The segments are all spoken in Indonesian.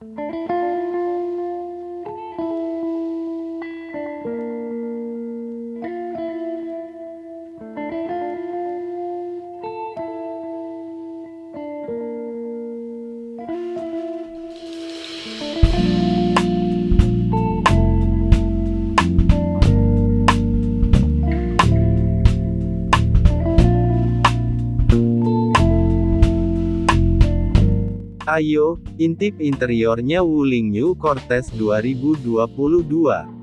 Música Ayo, intip interiornya Wuling New Cortez 2022.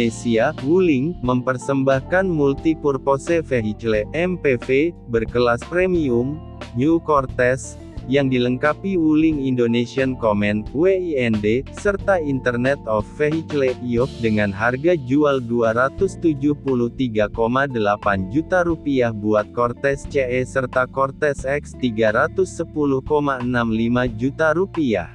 Indonesia, Wuling, mempersembahkan multipurpose vehicle MPV, berkelas premium, New Cortez, yang dilengkapi Wuling Indonesian Command, WIND, serta Internet of Vehicle IOV dengan harga jual 273,8 juta rupiah buat Cortez CE serta Cortez X 310,65 juta rupiah.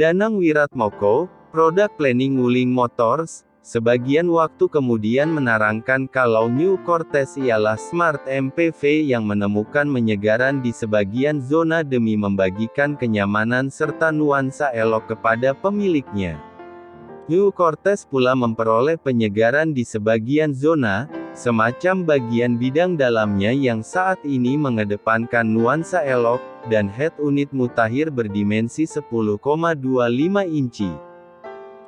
Danang Wiratmoko, Product Planning Wuling Motors, sebagian waktu kemudian menerangkan kalau New Cortez ialah Smart MPV yang menemukan menyegaran di sebagian zona demi membagikan kenyamanan serta nuansa elok kepada pemiliknya. New Cortez pula memperoleh penyegaran di sebagian zona, semacam bagian bidang dalamnya yang saat ini mengedepankan nuansa elok, dan head unit mutakhir berdimensi 10,25 inci.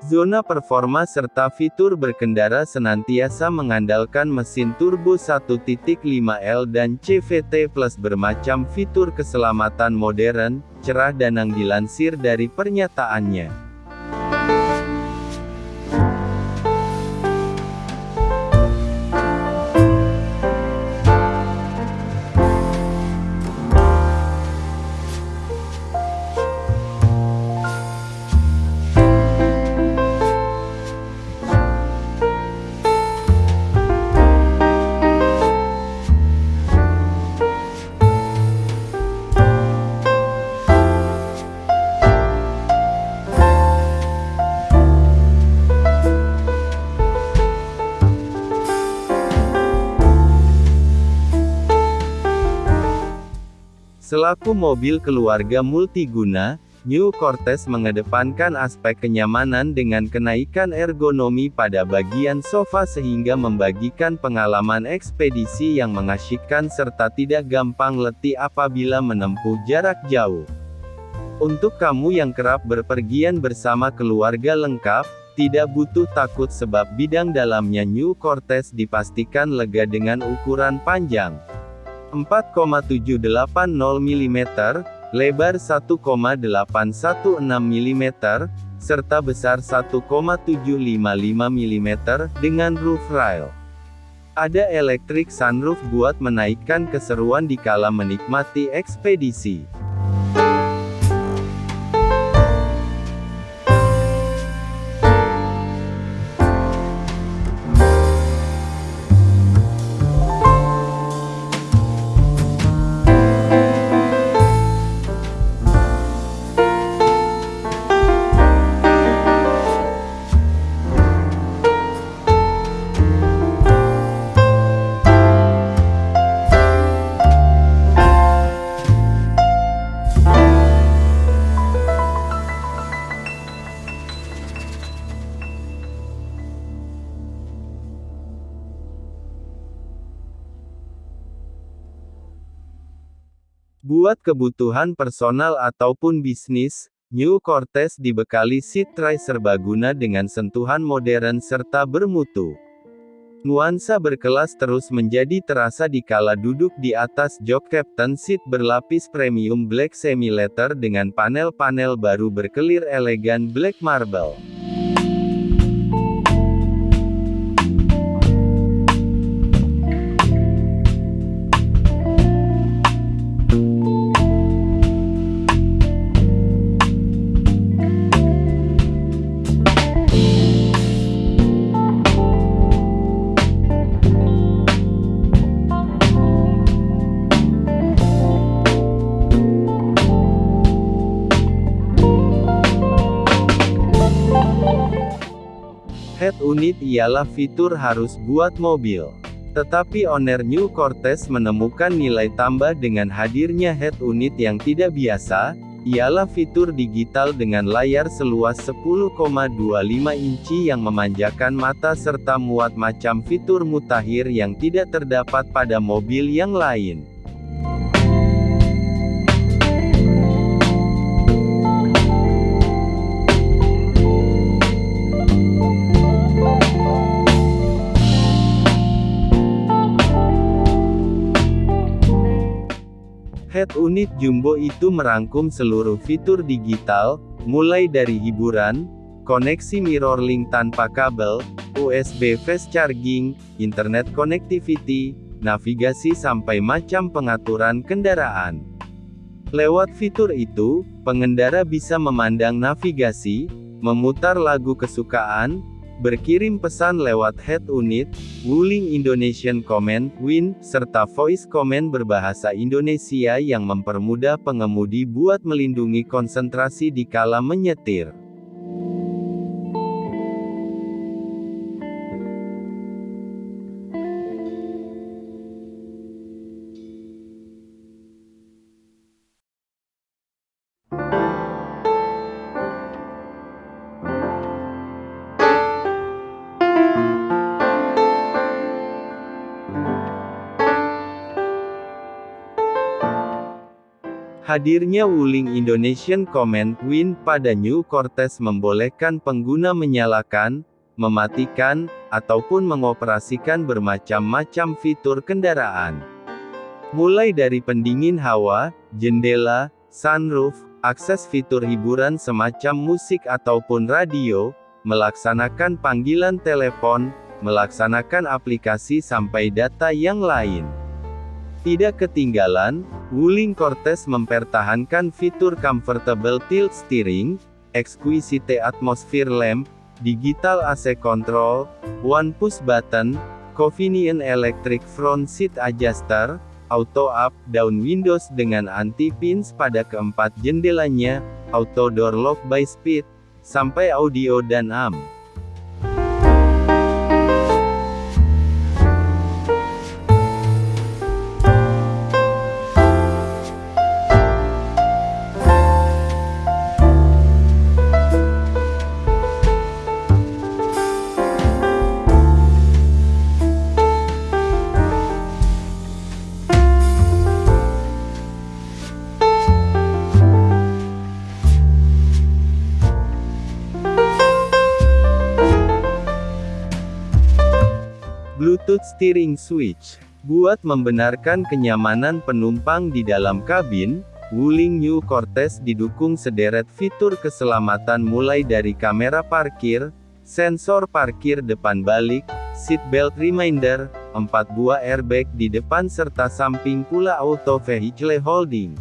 Zona performa serta fitur berkendara senantiasa mengandalkan mesin turbo 1.5L dan CVT Plus bermacam fitur keselamatan modern, cerah Danang dilansir dari pernyataannya. Selaku mobil keluarga multiguna, New Cortez mengedepankan aspek kenyamanan dengan kenaikan ergonomi pada bagian sofa sehingga membagikan pengalaman ekspedisi yang mengasyikkan serta tidak gampang letih apabila menempuh jarak jauh. Untuk kamu yang kerap berpergian bersama keluarga lengkap, tidak butuh takut sebab bidang dalamnya New Cortez dipastikan lega dengan ukuran panjang 4,780 mm, lebar 1,816 mm, serta besar 1,755 mm, dengan roof rail. Ada electric sunroof buat menaikkan keseruan di kala menikmati ekspedisi. Buat kebutuhan personal ataupun bisnis, New Cortez dibekali seat tray serbaguna dengan sentuhan modern serta bermutu. Nuansa berkelas terus menjadi terasa di kala duduk di atas jok captain seat berlapis premium black semi-leather dengan panel-panel baru berkelir elegan black marble. Head unit ialah fitur harus buat mobil. Tetapi owner New Cortez menemukan nilai tambah dengan hadirnya head unit yang tidak biasa, ialah fitur digital dengan layar seluas 10,25 inci yang memanjakan mata serta muat macam fitur mutakhir yang tidak terdapat pada mobil yang lain. Head unit jumbo itu merangkum seluruh fitur digital, mulai dari hiburan, koneksi mirrorlink tanpa kabel, USB fast charging, internet connectivity, navigasi sampai macam pengaturan kendaraan. Lewat fitur itu, pengendara bisa memandang navigasi, memutar lagu kesukaan, berkirim pesan lewat head unit, Wuling Indonesian Command, WIN, serta voice command berbahasa Indonesia yang mempermudah pengemudi buat melindungi konsentrasi di kala menyetir. Hadirnya Wuling Indonesian Command Win pada New Cortez membolehkan pengguna menyalakan, mematikan, ataupun mengoperasikan bermacam-macam fitur kendaraan. Mulai dari pendingin hawa, jendela, sunroof, akses fitur hiburan semacam musik ataupun radio, melaksanakan panggilan telepon, melaksanakan aplikasi sampai data yang lain. Tidak ketinggalan, Wuling Cortez mempertahankan fitur Comfortable Tilt Steering, Exquisite Atmosphere Lamp, Digital AC Control, One Push Button, Convenient Electric Front Seat Adjuster, Auto Up, Down Windows dengan anti-pins pada keempat jendelanya, Auto Door Lock by Speed, sampai audio dan AM. Bluetooth Steering Switch. Buat membenarkan kenyamanan penumpang di dalam kabin, Wuling New Cortez didukung sederet fitur keselamatan mulai dari kamera parkir, sensor parkir depan balik, seat belt reminder, 4 buah airbag di depan serta samping pula auto vehicle holding.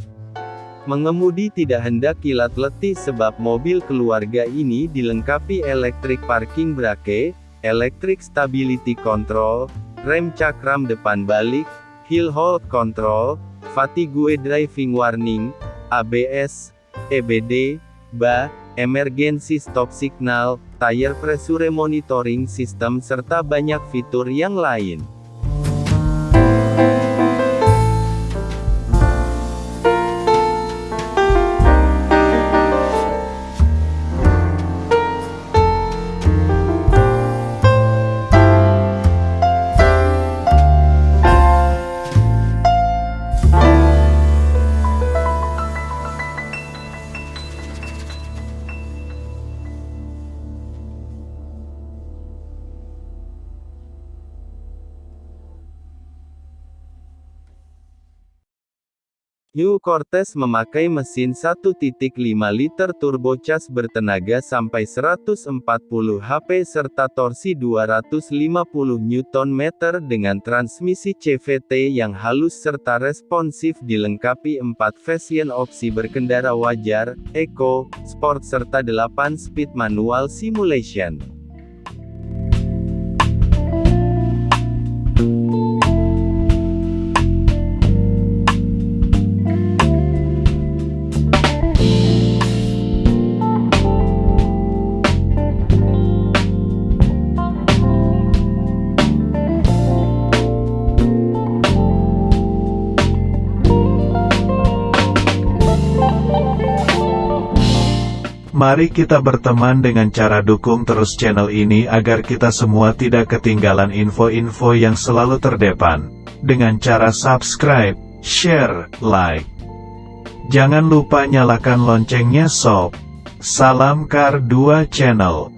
Mengemudi tidak hendak kilat letih sebab mobil keluarga ini dilengkapi electric parking brake, Electric Stability Control, rem cakram depan balik, hill hold control, fatigue driving warning, ABS, EBD, BA, emergency stop signal, tire pressure monitoring system serta banyak fitur yang lain. New Cortez memakai mesin 1.5 liter turbocharged bertenaga sampai 140 HP serta torsi 250 Nm dengan transmisi CVT yang halus serta responsif dilengkapi 4 fashion opsi berkendara wajar, eco, sport serta 8 speed manual simulation. Mari kita berteman dengan cara dukung terus channel ini agar kita semua tidak ketinggalan info-info yang selalu terdepan. Dengan cara subscribe, share, like. Jangan lupa nyalakan loncengnya sob. Salam Kar 2 Channel.